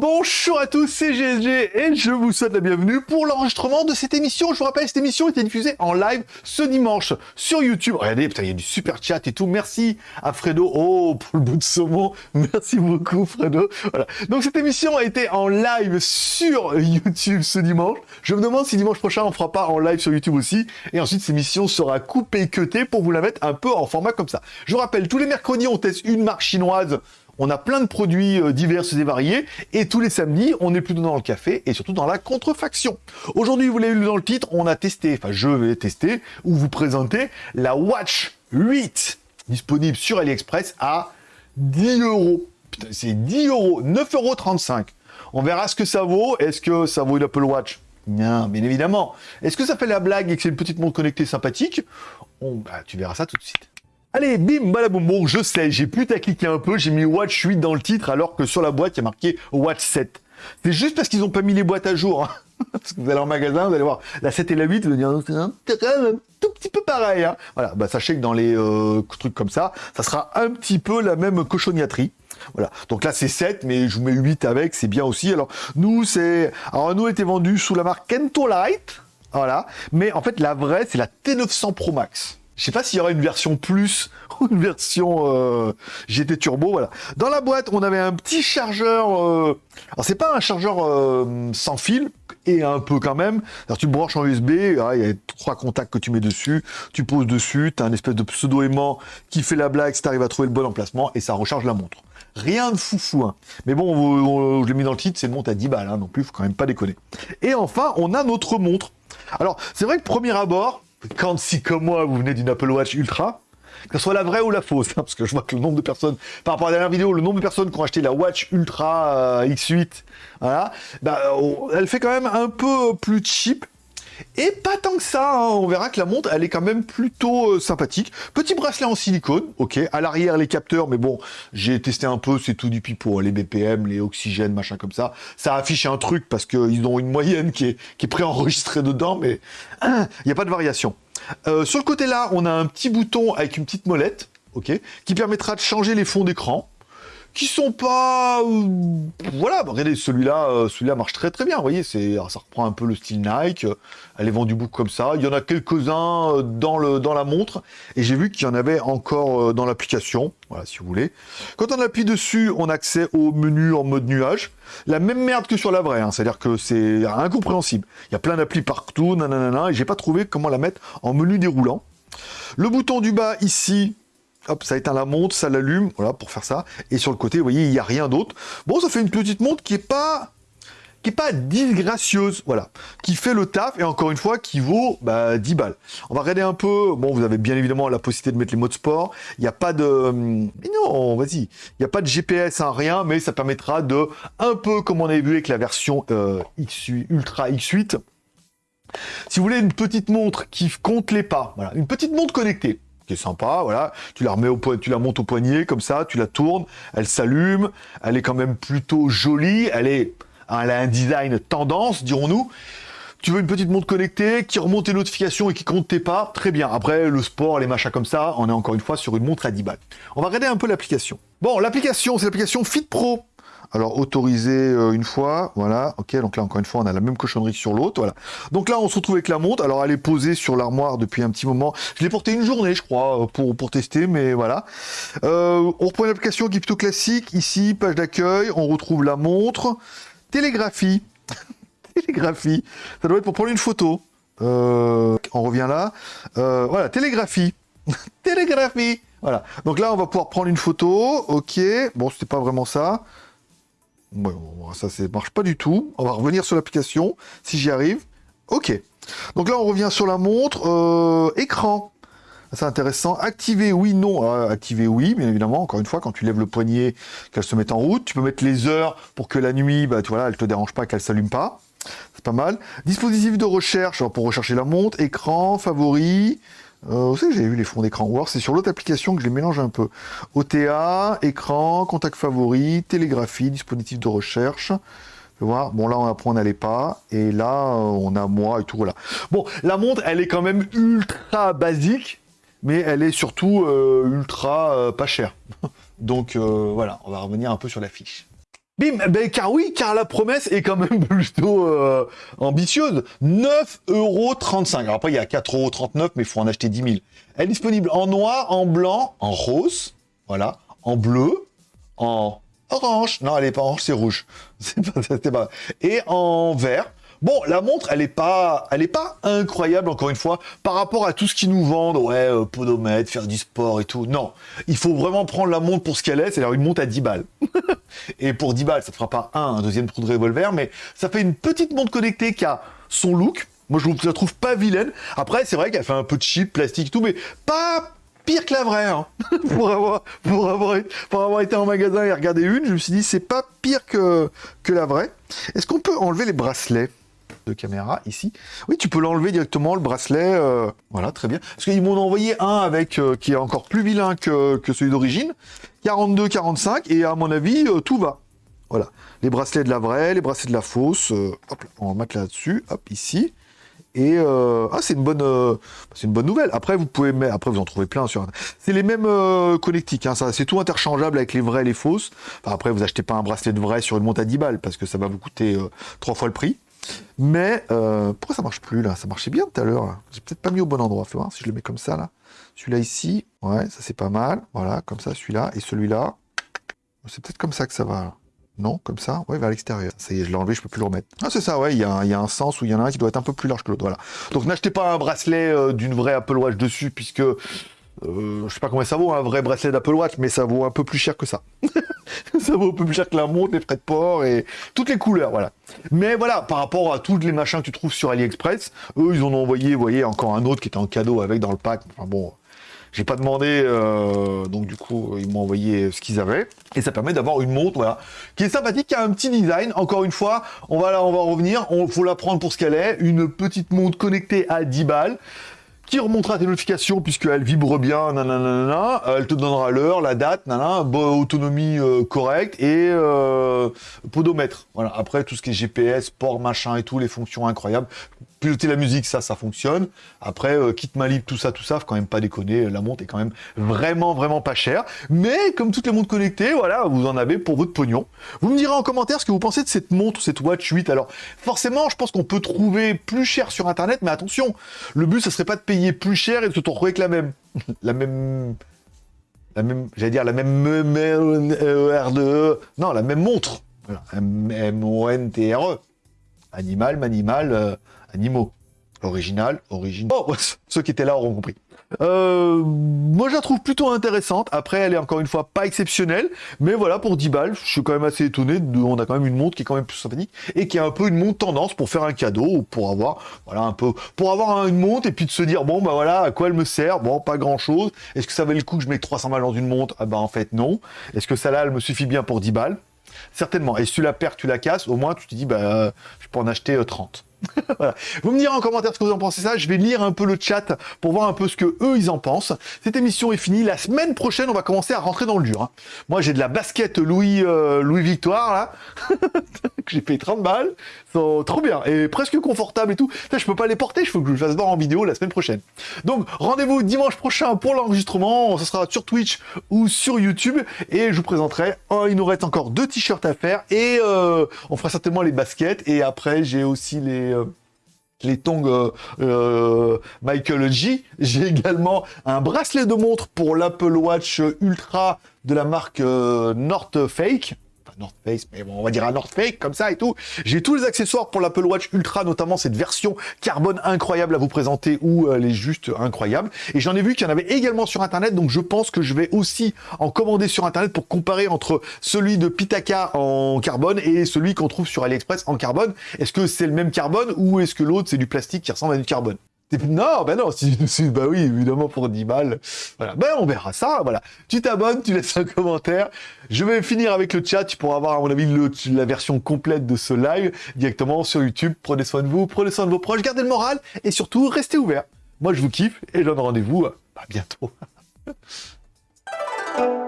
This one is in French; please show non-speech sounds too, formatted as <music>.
Bonjour à tous, c'est GSG et je vous souhaite la bienvenue pour l'enregistrement de cette émission. Je vous rappelle, cette émission était diffusée en live ce dimanche sur YouTube. Regardez, putain, il y a du super chat et tout. Merci à Fredo. Oh, pour le bout de saumon. <laughs> Merci beaucoup, Fredo. Voilà. Donc, cette émission a été en live sur YouTube ce dimanche. Je me demande si dimanche prochain, on fera pas en live sur YouTube aussi. Et ensuite, cette émission sera coupée et cutée pour vous la mettre un peu en format comme ça. Je vous rappelle, tous les mercredis, on teste une marque chinoise on a plein de produits euh, divers et variés, et tous les samedis, on est plutôt dans le café, et surtout dans la contrefaction. Aujourd'hui, vous l'avez vu dans le titre, on a testé, enfin je vais tester, ou vous présenter la Watch 8, disponible sur AliExpress à 10 euros. Putain, c'est 10 euros, 9,35 euros. On verra ce que ça vaut. Est-ce que ça vaut une Apple Watch? Non, bien évidemment. Est-ce que ça fait la blague et que c'est une petite montre connectée sympathique? Bah, Tu verras ça tout de suite. Allez, bim, balaboum, bon, je sais, j'ai à cliquer un peu, j'ai mis Watch 8 dans le titre, alors que sur la boîte, il y a marqué Watch 7. C'est juste parce qu'ils n'ont pas mis les boîtes à jour. Hein. <laughs> parce que vous allez en magasin, vous allez voir la 7 et la 8, vous allez dire, c'est un, tout petit peu pareil. Hein. Voilà, bah, sachez que dans les euh, trucs comme ça, ça sera un petit peu la même cochonniaterie. Voilà. Donc là, c'est 7, mais je vous mets 8 avec, c'est bien aussi. Alors, nous, c'est... Alors, nous, était vendu sous la marque Kento Light. Voilà. Mais en fait, la vraie, c'est la T900 Pro Max. Je sais pas s'il y aura une version plus <laughs> ou une version euh, GT Turbo, voilà. Dans la boîte, on avait un petit chargeur... Euh... Alors, c'est pas un chargeur euh, sans fil, et un peu quand même. Alors, tu branches en USB, ah, il y a trois contacts que tu mets dessus, tu poses dessus, tu as un espèce de pseudo-aimant qui fait la blague si tu arrives à trouver le bon emplacement, et ça recharge la montre. Rien de foufou, hein. Mais bon, je l'ai mis dans le titre, c'est une montre à 10 balles, hein, non plus, faut quand même pas déconner. Et enfin, on a notre montre. Alors, c'est vrai que premier abord, quand si comme moi vous venez d'une Apple Watch Ultra, que ce soit la vraie ou la fausse, hein, parce que je vois que le nombre de personnes, par rapport à la dernière vidéo, le nombre de personnes qui ont acheté la Watch Ultra euh, X8, voilà, bah, oh, elle fait quand même un peu plus cheap, et pas tant que ça, hein. on verra que la montre, elle est quand même plutôt euh, sympathique. Petit bracelet en silicone, ok. À l'arrière, les capteurs, mais bon, j'ai testé un peu, c'est tout du pipeau. Hein. Les BPM, les oxygènes, machin comme ça. Ça affiche un truc parce qu'ils ont une moyenne qui est, qui est préenregistrée dedans, mais il n'y a pas de variation. Euh, sur le côté là, on a un petit bouton avec une petite molette, ok, qui permettra de changer les fonds d'écran qui sont pas... Euh, voilà, bah, regardez, celui-là euh, celui-là marche très très bien, vous voyez, c'est ça reprend un peu le style Nike, elle est vendue beaucoup comme ça, il y en a quelques-uns euh, dans, dans la montre, et j'ai vu qu'il y en avait encore dans l'application, voilà, si vous voulez. Quand on appuie dessus, on a accès au menu en mode nuage, la même merde que sur la vraie, hein, c'est-à-dire que c'est incompréhensible. Il y a plein d'applis partout, nanana, et j'ai pas trouvé comment la mettre en menu déroulant. Le bouton du bas ici, hop, ça éteint la montre, ça l'allume, voilà, pour faire ça. Et sur le côté, vous voyez, il n'y a rien d'autre. Bon, ça fait une petite montre qui est pas qui est pas disgracieuse, voilà, qui fait le taf, et encore une fois, qui vaut bah, 10 balles. On va regarder un peu, bon, vous avez bien évidemment la possibilité de mettre les modes sport, il n'y a pas de... Mais non, vas-y, il n'y a pas de GPS, hein, rien, mais ça permettra de, un peu comme on avait vu avec la version euh, X, Ultra X8, si vous voulez une petite montre qui compte les pas, voilà, une petite montre connectée, qui est sympa, voilà. Tu la remets au tu la montes au poignet, comme ça, tu la tournes, elle s'allume, elle est quand même plutôt jolie, elle est, elle a un design tendance, dirons-nous. Tu veux une petite montre connectée qui remonte tes notifications et qui compte tes pas, très bien. Après, le sport, les machins comme ça, on est encore une fois sur une montre à 10 balles. On va regarder un peu l'application. Bon, l'application, c'est l'application Fit Pro. Alors, autorisé euh, une fois, voilà, ok, donc là, encore une fois, on a la même cochonnerie sur l'autre, voilà. Donc là, on se retrouve avec la montre, alors elle est posée sur l'armoire depuis un petit moment. Je l'ai portée une journée, je crois, euh, pour, pour tester, mais voilà. Euh, on reprend une application qui est plutôt classique, ici, page d'accueil, on retrouve la montre, télégraphie, <laughs> télégraphie, ça doit être pour prendre une photo. on revient là, voilà, télégraphie, <laughs> télégraphie, voilà. Donc là, on va pouvoir prendre une photo, ok, bon, c'était pas vraiment ça, ça, ça marche pas du tout. On va revenir sur l'application, si j'y arrive. Ok. Donc là, on revient sur la montre. Euh, écran. C'est intéressant. Activer oui, non. Euh, activer oui, bien évidemment. Encore une fois, quand tu lèves le poignet, qu'elle se mette en route. Tu peux mettre les heures pour que la nuit, bah, tu vois, elle te dérange pas, qu'elle s'allume pas. C'est pas mal. Dispositif de recherche, pour rechercher la montre. Écran, favori. Euh, vous savez, j'avais vu les fonds d'écran. Alors c'est sur l'autre application que je les mélange un peu. OTA, écran, contact favori, télégraphie, dispositif de recherche. Voir. Bon, là, on apprend, on n'allait pas. Et là, on a moi et tout, voilà. Bon, la montre, elle est quand même ultra basique, mais elle est surtout euh, ultra euh, pas chère. <laughs> Donc euh, voilà, on va revenir un peu sur la fiche. Bim, ben car oui, car la promesse est quand même <laughs> plutôt euh, ambitieuse. 9,35€. Alors après, il y a 4,39€, mais il faut en acheter 10 000. Elle est disponible en noir, en blanc, en rose, voilà, en bleu, en orange. Non, elle est pas orange, c'est rouge. <laughs> Pas, pas, Et en vert. Bon, la montre, elle est pas, elle est pas incroyable encore une fois par rapport à tout ce qu'ils nous vendent. Ouais, euh, podomètre, faire du sport et tout. Non, il faut vraiment prendre la montre pour ce qu'elle est. C'est-à-dire une montre à 10 balles. <laughs> et pour 10 balles, ça ne fera pas un, deuxième trou de revolver, mais ça fait une petite montre connectée qui a son look. Moi, je la trouve pas vilaine. Après, c'est vrai qu'elle fait un peu de chip, plastique tout, mais pas pire que la vraie. Hein. <laughs> pour, avoir, été en magasin et regarder une, je me suis dit, c'est pas pire que la vraie. Est-ce qu'on peut enlever les bracelets? Caméra ici. Oui, tu peux l'enlever directement, le bracelet. Euh, voilà, très bien. Parce qu'ils m'ont envoyé un avec euh, qui est encore plus vilain que, celui d'origine. 42, 45, et à mon avis, euh, tout va. Voilà. Les bracelets de la vraie, les bracelets de la fausse. hop, on va mettre là-dessus. Hop, ici. Et ah, c'est une bonne, c'est une bonne nouvelle. Après, vous pouvez, après vous en trouvez plein sur. C'est les mêmes connectiques. Hein, ça, c'est tout interchangeable avec les vrais et les fausses. après, vous achetez pas un bracelet de vrai sur une montre à 10 balles parce que ça va vous coûter trois fois le prix. Mais euh, pourquoi ça marche plus là? Ça marchait bien tout à l'heure. J'ai peut-être pas mis au bon endroit. Fais voir si je le mets comme ça là. Celui-là ici, ouais, ça c'est pas mal. Voilà, comme ça, celui-là et celui-là. C'est peut-être comme ça que ça va. Non, comme ça, ouais, vers l'extérieur. Ça y est, je l'ai enlevé, je peux plus le remettre. Ah, c'est ça, ouais, il y, a, y, a un sens où il y en a un qui doit être un peu plus large que l'autre, voilà. Donc n'achetez pas un bracelet euh, d'une vraie Apple Watch dessus, puisque euh, je sais pas combien ça vaut un vrai bracelet d'Apple Watch, mais ça vaut un peu plus cher que ça. <laughs> <laughs> ça vaut plus cher que la montre, les frais de port et toutes les couleurs, voilà. Mais voilà, par rapport à tous les machins que tu trouves sur AliExpress, eux, ils en ont envoyé, voyez, encore un autre qui était en cadeau avec dans le pack. Enfin bon, j'ai pas demandé, euh, donc du coup, ils m'ont envoyé ce qu'ils avaient. Et ça permet d'avoir une montre, voilà, qui est sympathique, qui a un petit design. Encore une fois, on va là, on va revenir. On faut la prendre pour ce qu'elle est. Une petite montre connectée à 10 balles qui remontera tes notifications puisqu'elle vibre bien, nanana, elle te donnera l'heure, la date, nanana, autonomie euh, correcte et euh, podomètre. Voilà. Après tout ce qui est GPS, port, machin et tout, les fonctions incroyables piloter la musique, ça, ça fonctionne. Après, euh, kit libre, tout ça, tout ça, faut quand même pas déconner. La montre est quand même vraiment, vraiment pas chère. Mais comme toutes les montres connectées, voilà, vous en avez pour votre pognon. Vous me direz en commentaire ce que vous pensez de cette montre, cette Watch 8. Alors, forcément, je pense qu'on peut trouver plus cher sur Internet, mais attention, le but, ce serait pas de payer plus cher et de se retrouver avec la même. <laughs> la même... La même, j'allais dire la même R2E. Non, la même montre. M-O-N-T-R-E. Animal, manimal, euh, animaux. Original, origine. Oh, <laughs> ceux qui étaient là auront compris. Euh, moi, je la trouve plutôt intéressante. Après, elle est encore une fois pas exceptionnelle. Mais voilà, pour 10 balles, je suis quand même assez étonné. On a quand même une montre qui est quand même plus sympathique. Et qui est un peu une montre tendance pour faire un cadeau. Ou pour avoir, voilà, un peu, pour avoir une montre et puis de se dire, bon, bah voilà, à quoi elle me sert? Bon, pas grand chose. Est-ce que ça valait le coup que je mette 300 balles dans une montre? Ah bah, en fait, non. Est-ce que ça là, elle me suffit bien pour 10 balles? Certainement. Et si tu la perds, tu la casses, au moins tu te dis, bah, je peux en acheter 30. <laughs> Vous me direz en commentaire ce que vous en pensez ça. Je vais lire un peu le chat pour voir un peu ce que eux ils en pensent. Cette émission est finie. La semaine prochaine, on va commencer à rentrer dans le dur. Hein. Moi, j'ai de la basket Louis euh, Louis Victoire là <laughs> que j'ai payé 30 balles. Sont trop bien et presque confortable et tout. Ça, je peux pas les porter. Il faut que je le fasse voir en vidéo la semaine prochaine. Donc, rendez-vous dimanche prochain pour l'enregistrement. Ce sera sur Twitch ou sur YouTube et je vous présenterai. Il nous reste encore deux t-shirts à faire et euh, on fera certainement les baskets et après j'ai aussi les les, euh, tongs euh, euh, Michael G. J'ai également un bracelet de montre pour l'Apple Watch Ultra de la marque North Fake. North Face, mais bon, on va dire un North Fake comme ça et tout. J'ai tous les accessoires pour l'Apple Watch Ultra, notamment cette version carbone incroyable à vous présenter où elle est juste incroyable. Et j'en ai vu qu'il y en avait également sur Internet, donc je pense que je vais aussi en commander sur Internet pour comparer entre celui de Pitaka en carbone et celui qu'on trouve sur AliExpress en carbone. Est-ce que c'est le même carbone ou est-ce que l'autre c'est du plastique qui ressemble à du carbone? Non, ben non, si, <laughs> bah oui, évidemment pour 10 balles. Voilà, ben on verra ça, voilà. Tu t'abonnes, tu laisses un commentaire. Je vais finir avec le chat, tu pourras avoir à mon avis la version complète de ce live directement sur YouTube. Prenez soin de vous, prenez soin de vos proches, gardez le moral et surtout restez ouverts. Moi je vous kiffe et je donne rendez-vous à bientôt. <laughs>